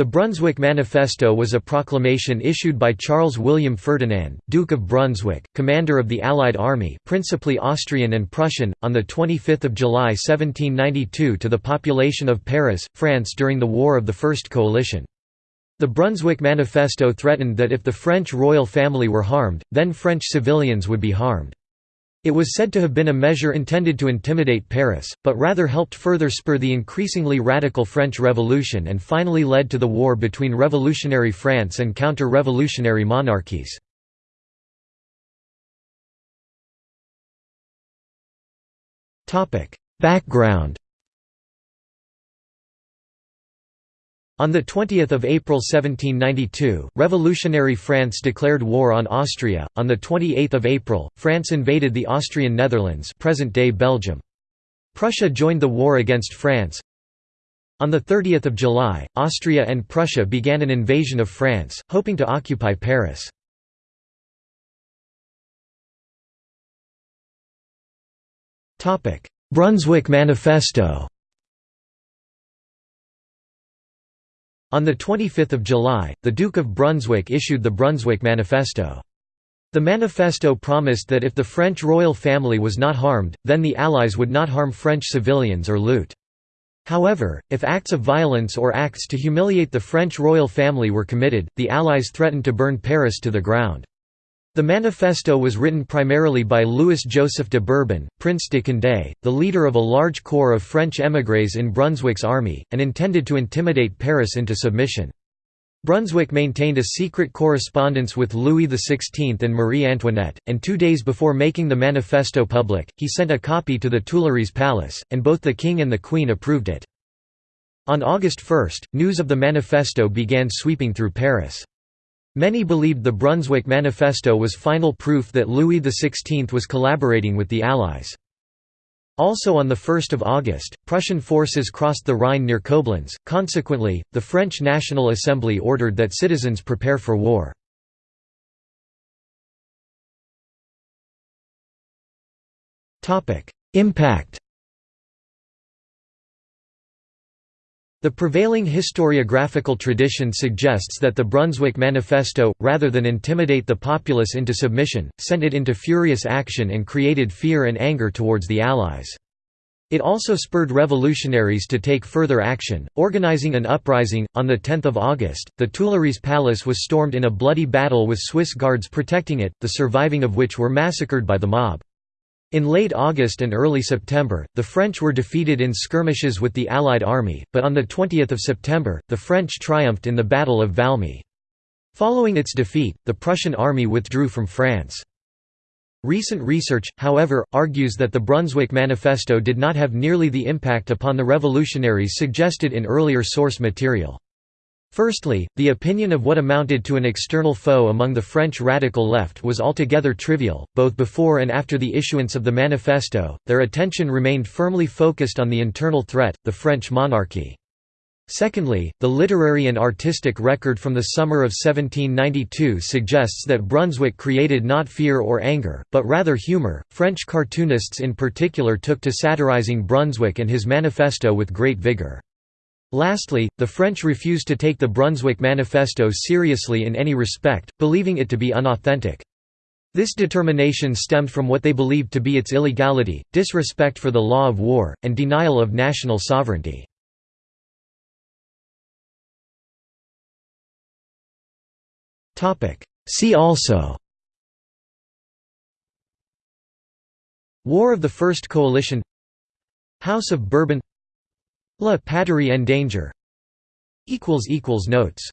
The Brunswick Manifesto was a proclamation issued by Charles William Ferdinand, Duke of Brunswick, commander of the Allied army principally Austrian and Prussian, on 25 July 1792 to the population of Paris, France during the War of the First Coalition. The Brunswick Manifesto threatened that if the French royal family were harmed, then French civilians would be harmed. It was said to have been a measure intended to intimidate Paris, but rather helped further spur the increasingly radical French Revolution and finally led to the war between revolutionary France and counter-revolutionary monarchies. Background On 20 April 1792, revolutionary France declared war on Austria. On 28 April, France invaded the Austrian Netherlands present-day Belgium. Prussia joined the war against France. On 30 July, Austria and Prussia began an invasion of France, hoping to occupy Paris. Brunswick Manifesto On 25 July, the Duke of Brunswick issued the Brunswick Manifesto. The manifesto promised that if the French royal family was not harmed, then the Allies would not harm French civilians or loot. However, if acts of violence or acts to humiliate the French royal family were committed, the Allies threatened to burn Paris to the ground. The manifesto was written primarily by Louis-Joseph de Bourbon, Prince de Condé, the leader of a large corps of French émigrés in Brunswick's army, and intended to intimidate Paris into submission. Brunswick maintained a secret correspondence with Louis XVI and Marie Antoinette, and two days before making the manifesto public, he sent a copy to the Tuileries Palace, and both the king and the queen approved it. On August 1, news of the manifesto began sweeping through Paris. Many believed the Brunswick Manifesto was final proof that Louis XVI was collaborating with the Allies. Also on 1 August, Prussian forces crossed the Rhine near Koblenz, consequently, the French National Assembly ordered that citizens prepare for war. Impact The prevailing historiographical tradition suggests that the Brunswick Manifesto, rather than intimidate the populace into submission, sent it into furious action and created fear and anger towards the Allies. It also spurred revolutionaries to take further action, organizing an uprising. On 10 August, the Tuileries Palace was stormed in a bloody battle with Swiss guards protecting it, the surviving of which were massacred by the mob. In late August and early September, the French were defeated in skirmishes with the Allied army, but on 20 September, the French triumphed in the Battle of Valmy. Following its defeat, the Prussian army withdrew from France. Recent research, however, argues that the Brunswick Manifesto did not have nearly the impact upon the revolutionaries suggested in earlier source material. Firstly, the opinion of what amounted to an external foe among the French radical left was altogether trivial. Both before and after the issuance of the manifesto, their attention remained firmly focused on the internal threat, the French monarchy. Secondly, the literary and artistic record from the summer of 1792 suggests that Brunswick created not fear or anger, but rather humor. French cartoonists in particular took to satirizing Brunswick and his manifesto with great vigor. Lastly, the French refused to take the Brunswick Manifesto seriously in any respect, believing it to be unauthentic. This determination stemmed from what they believed to be its illegality, disrespect for the law of war, and denial of national sovereignty. See also War of the First Coalition House of Bourbon La Patrie en danger. Notes